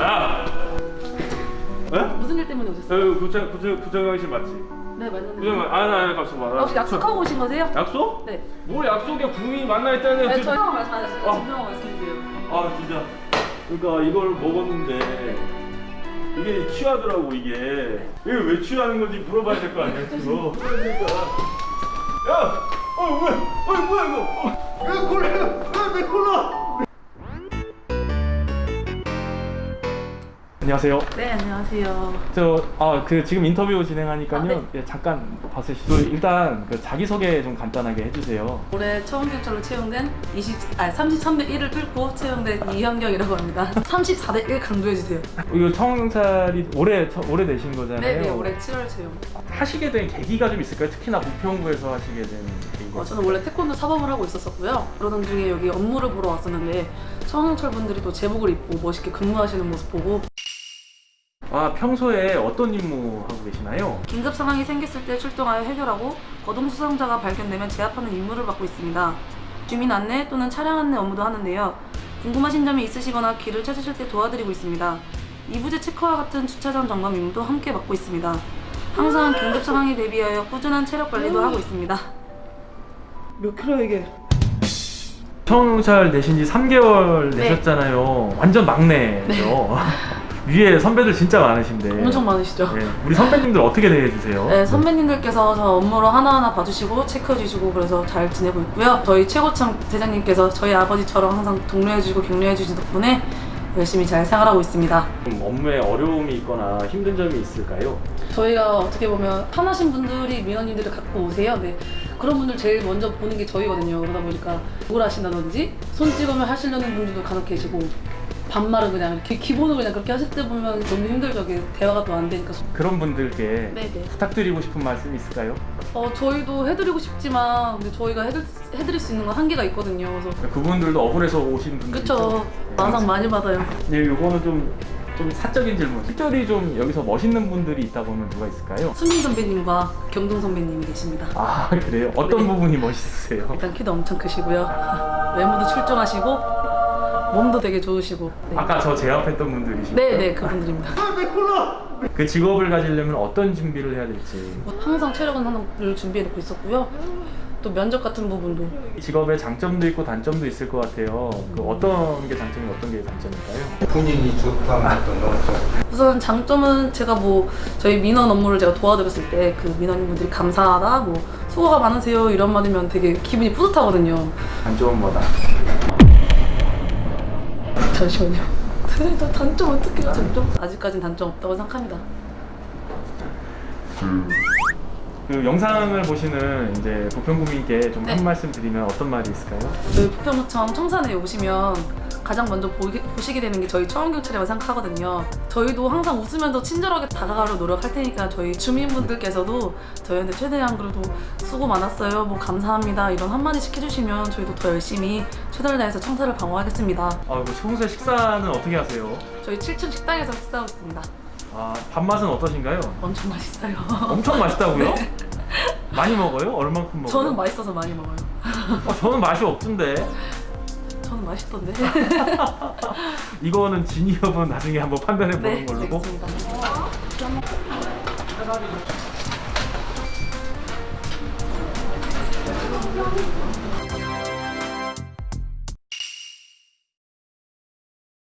야! 에? 무슨 일 때문에 오셨어요? 여 구청 구청 구청장실 맞지? 네 맞는데 구청 아니 아니 갑시다 봐. 아, 혹시 약속하고 오신 거세요? 약속? 네. 뭘 약속이야 국민이 만나 있다는 네, 그- 말씀 하시고 어. 증명하고 말씀해주세요 아 진짜 그러니까 이걸 먹었는데 이게 취하더라고 이게 이게 왜 취하는 건지 물어봐야 될 거 아니야 그거 그러니까 야! 어 뭐야 어 뭐야 이거 어, 이거 콜라 내 콜라 안녕하세요. 네 안녕하세요. 저 아 그 지금 인터뷰 진행하니까요. 아, 네. 예, 잠깐 봐주시죠. 일단 그 자기소개 좀 간단하게 해주세요. 올해 처음 경찰로 채용된 20, 아 33대 1을 뚫고 채용된 이현경이라고 합니다. 34대 1 강조해주세요. 이거 청사리 올해 처- 올해 내신 거잖아요. 네 네 올해 7월 채용. 하시게 된 계기가 좀 있을까요? 특히나 부평구에서 하시게 된 계기가 어, 저는 원래 태권도 사범을 하고 있었었고요. 그러던 중에 여기 업무를 보러 왔었는데 청경찰 분들이 또 제복을 입고 멋있게 근무하시는 모습 보고 아 평소에 어떤 임무 하고 계시나요? 긴급 상황이 생겼을 때 출동하여 해결하고 거동 수상자가 발견되면 제압하는 임무를 맡고 있습니다. 주민 안내 또는 차량 안내 업무도 하는데요. 궁금하신 점이 있으시거나 길을 찾으실 때 도와드리고 있습니다. 이부제 체크와 같은 주차장 점검 임무도 함께 맡고 있습니다. 항상 긴급 상황에 대비하여 꾸준한 체력 관리도 하고 있습니다. 몇 킬로 이게? 청잘 내신 지 3개월 네. 내셨잖아요 완전 막내죠 위에 선배들 진짜 많으신데 엄청 많으시죠? 네, 우리 선배님들 어떻게 대해주세요? 네, 선배님들께서 저 업무를 하나하나 봐주시고 체크해주시고 그래서 잘 지내고 있고요. 저희 최고참 대장님께서 저희 아버지처럼 항상 독려해주시고 격려해주신 덕분에 열심히 잘 생활하고 있습니다. 좀 업무에 어려움이 있거나 힘든 점이 있을까요? 저희가 어떻게 보면 편하신 분들이 민원인들을 갖고 오세요. 네. 그런 분들 제일 먼저 보는 게 저희거든요. 그러다 보니까 욕을 하신다든지 손 찍으면 하시려는 분들도 간혹 계시고 반말은 그냥 이렇게 기본으로 그냥 그렇게 하실 때 보면 너무 힘들죠. 대화가 또 안 되니까. 그런 분들께 네네. 부탁드리고 싶은 말씀 있을까요? 어, 저희도 해드리고 싶지만 근데 저희가 해드, 해드릴 수 있는 건 한계가 있거든요. 그래서 그분들도 억울해서 오신 분들 그쵸. 마상 많이 받아요. 네, 요거는 좀, 좀 사적인 질문. 특별히 좀 여기서 멋있는 분들이 있다고 하면 누가 있을까요? 수민 선배님과 경동 선배님이 계십니다. 아, 그래요? 어떤 네. 부분이 멋있으세요? 일단 키도 엄청 크시고요. 외모도 출중하시고 몸도 되게 좋으시고. 네. 아까 저 제압했던 분들이시죠? 네네 그분들입니다. 그 직업을 가지려면 어떤 준비를 해야 될지. 항상 체력은 하나를 준비해 놓고 있었고요. 또 면접 같은 부분도 이 직업에 장점도 있고 단점도 있을 것 같아요. 그 어떤 게 장점이고 어떤 게 단점일까요? 본인이 좋다는 어떤 거죠. 우선 장점은 제가 뭐 저희 민원 업무를 제가 도와드렸을 때 그 민원인분들이 감사하다 뭐 수고가 많으세요 이런 말이면 되게 기분이 뿌듯하거든요. 단점은 뭐다? 잠시만요. 저 단점 어떻게 해요? 단점? 아직까진 단점 없다고 생각합니다. 그 영상을 보시는 이제 부평구민께 좀한 네. 말씀 드리면 어떤 말이 있을까요? 저희 부평구청 청산에 오시면 가장 먼저 보기, 보시게 되는 게 저희 청원경찰이라고 생각하거든요. 저희도 항상 웃으면서 친절하게 다가가려 노력할 테니까 저희 주민분들께서도 저희한테 최대한 그래도 수고 많았어요, 뭐 감사합니다 이런 한마디씩 해주시면 저희도 더 열심히 최선을 다해서 청사를 방어하겠습니다. 아, 그 평소에 식사는 어떻게 하세요? 저희 7층 식당에서 식사하고 있습니다. 아, 밥맛은 어떠신가요? 엄청 맛있어요. 엄청 맛있다고요? 많이 먹어요? 얼만큼 먹어요? 저는 맛있어서 많이 먹어요. 어, 저는 맛이 없던데 저는 맛있던데. 이거는 진위 여부는 나중에 한번 판단해 보는 네, 걸로 알겠습니다.